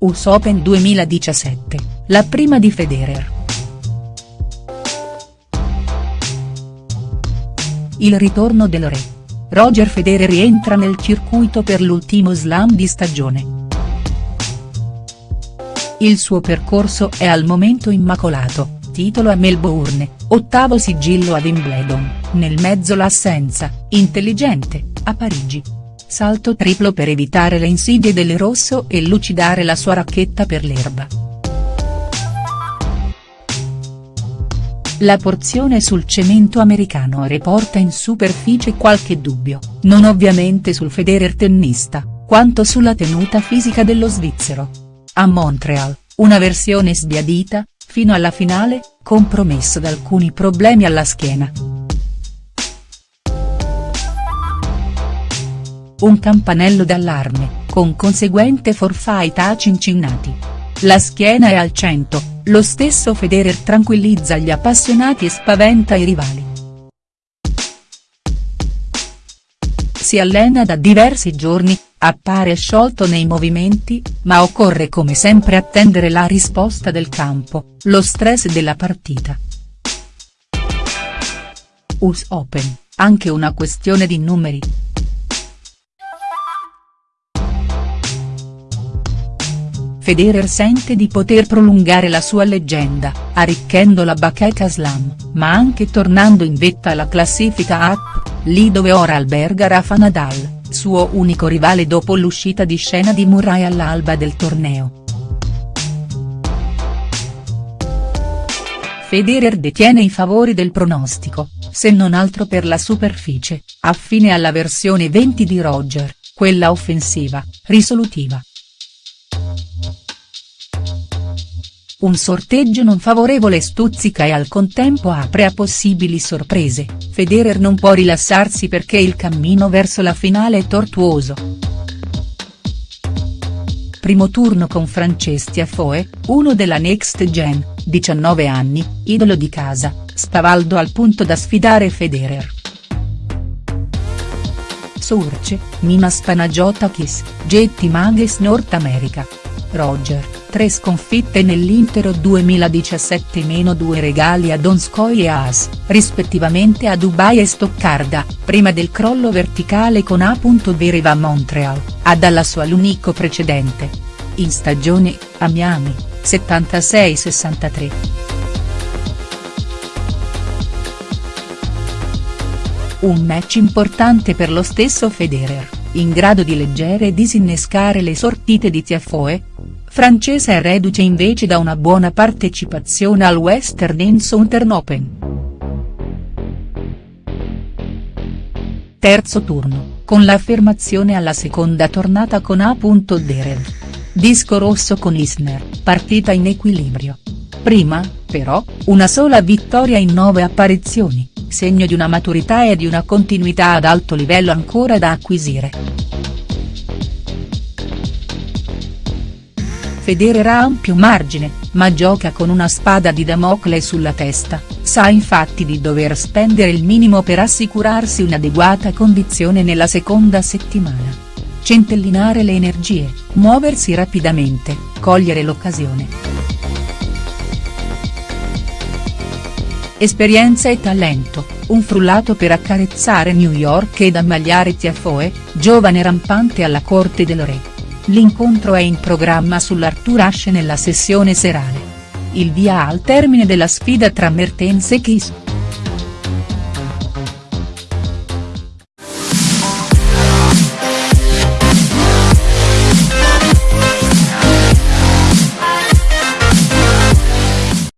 US Open 2017, la prima di Federer. Il ritorno del re. Roger Federer rientra nel circuito per l'ultimo slam di stagione. Il suo percorso è al momento immacolato, titolo a Melbourne, ottavo sigillo a Wimbledon, nel mezzo l'assenza, intelligente, a Parigi salto triplo per evitare le insidie del rosso e lucidare la sua racchetta per l'erba. La porzione sul cemento americano riporta in superficie qualche dubbio, non ovviamente sul Federer tennista, quanto sulla tenuta fisica dello svizzero. A Montreal, una versione sbiadita, fino alla finale, compromesso da alcuni problemi alla schiena. Un campanello d'allarme, con conseguente forfait a Cincinnati. La schiena è al centro, lo stesso Federer tranquillizza gli appassionati e spaventa i rivali. Si allena da diversi giorni, appare sciolto nei movimenti, ma occorre come sempre attendere la risposta del campo, lo stress della partita. US Open, anche una questione di numeri. Federer sente di poter prolungare la sua leggenda, arricchendo la bacheca slam, ma anche tornando in vetta alla classifica app, lì dove ora alberga Rafa Nadal, suo unico rivale dopo l'uscita di scena di Murray all'alba del torneo. Federer detiene i favori del pronostico, se non altro per la superficie, affine alla versione 20 di Roger, quella offensiva, risolutiva. Un sorteggio non favorevole stuzzica e al contempo apre a possibili sorprese, Federer non può rilassarsi perché il cammino verso la finale è tortuoso. Primo turno con Franceschi Afoe, uno della Next Gen, 19 anni, idolo di casa, spavaldo al punto da sfidare Federer. Surce, Minas Panagiotakis, Getty Mages North America. Roger, 3 sconfitte nell'Intero 2017-2 regali a Donskoy e As, rispettivamente a Dubai e Stoccarda, prima del crollo verticale con A. Vereva a Montreal, a dalla sua l'unico precedente. In stagione, a Miami, 76-63. Un match importante per lo stesso Federer, in grado di leggere e disinnescare le sortite di Tiafoe, francese è reduce invece da una buona partecipazione al Western and Southern Open. Terzo turno, con l'affermazione alla seconda tornata con A. Derev. Disco rosso con Isner, partita in equilibrio. Prima, però, una sola vittoria in nove apparizioni, segno di una maturità e di una continuità ad alto livello ancora da acquisire. Federer ha ampio margine, ma gioca con una spada di Damocle sulla testa, sa infatti di dover spendere il minimo per assicurarsi un'adeguata condizione nella seconda settimana. Centellinare le energie, muoversi rapidamente, cogliere l'occasione. Esperienza e talento, un frullato per accarezzare New York ed ammagliare Tiafoe, giovane rampante alla corte del re. L'incontro è in programma sull'Arthur Ashe nella sessione serale. Il via al termine della sfida tra Mertens e Kiss.